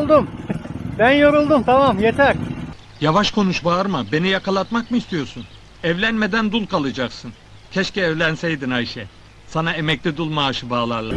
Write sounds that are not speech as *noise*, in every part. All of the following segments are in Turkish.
Yoruldum. Ben yoruldum tamam yeter. Yavaş konuş bağırma. Beni yakalatmak mı istiyorsun? Evlenmeden dul kalacaksın. Keşke evlenseydin Ayşe. Sana emekli dul maaşı bağlarlar.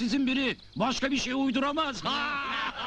Kabiliyetsizin biri. Başka bir şey uyduramaz. Ha!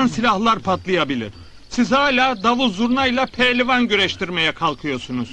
An silahlar patlayabilir. Siz hala davul zurnayla pehlivan güreştirmeye kalkıyorsunuz.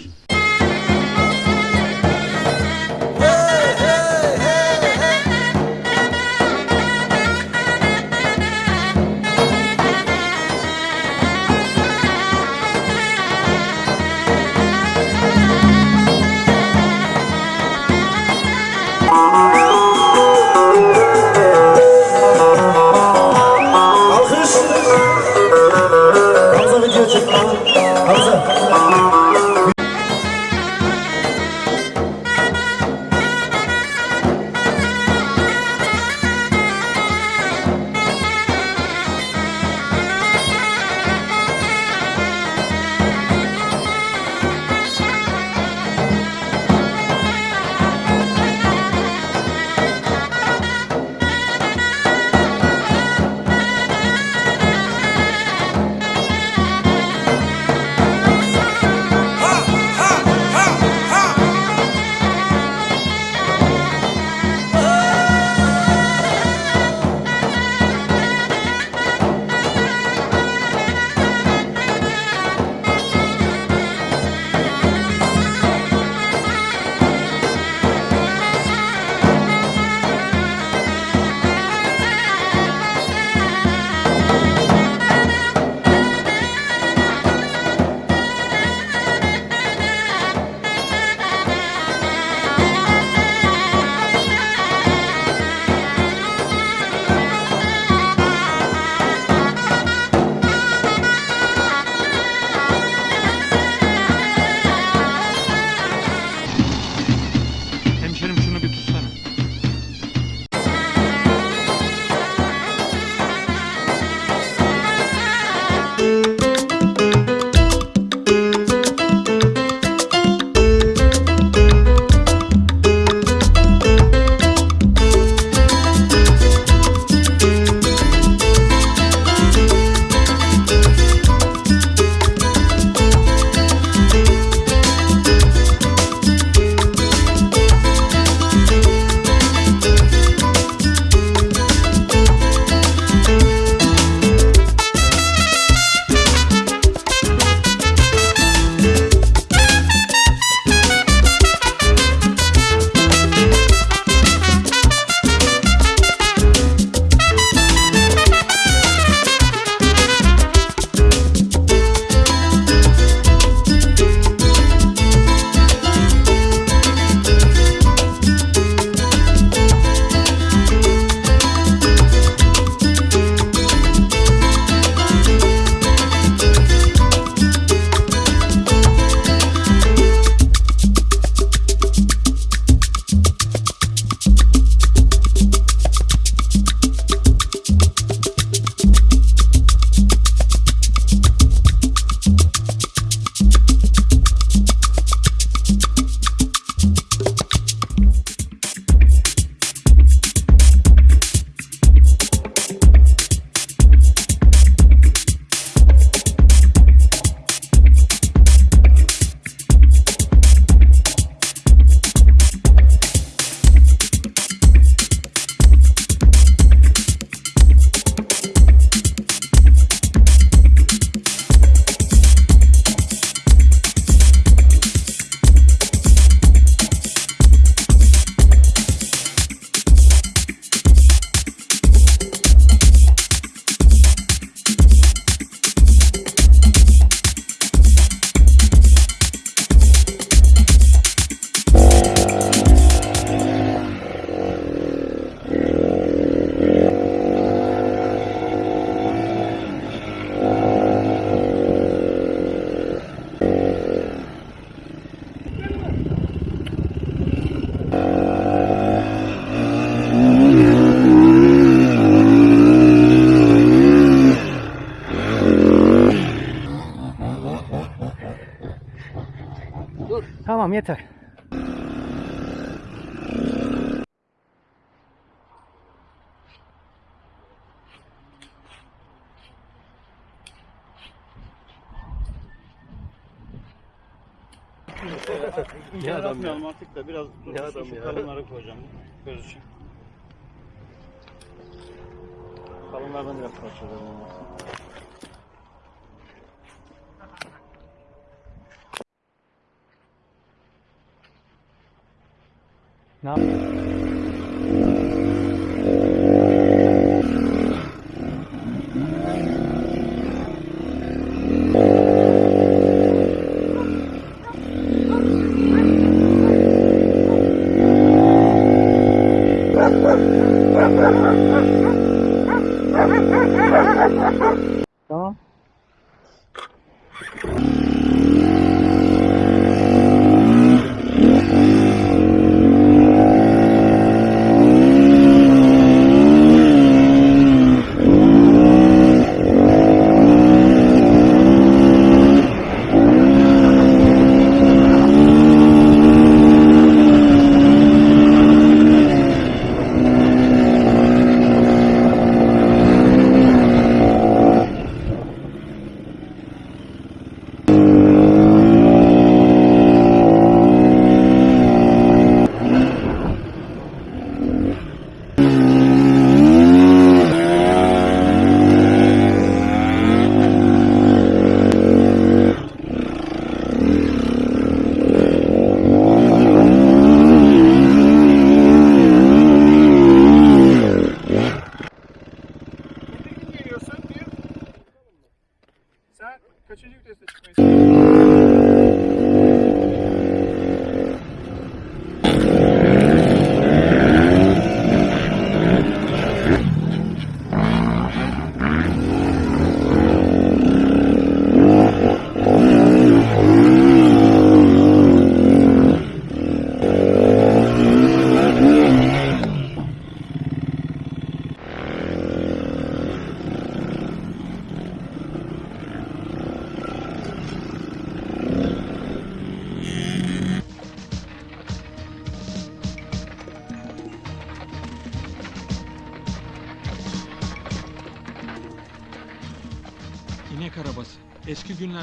Tamam yeter. Ne adam ya? artık da biraz Ne adam şu ya? kalınları koyacağım göz için. Kalınlardan biraz parçalayalım. Ne yap? *laughs*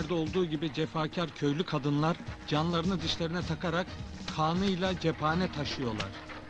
Eski günlerde olduğu gibi cefakar köylü kadınlar canlarını dişlerine takarak kanıyla cephane taşıyorlar.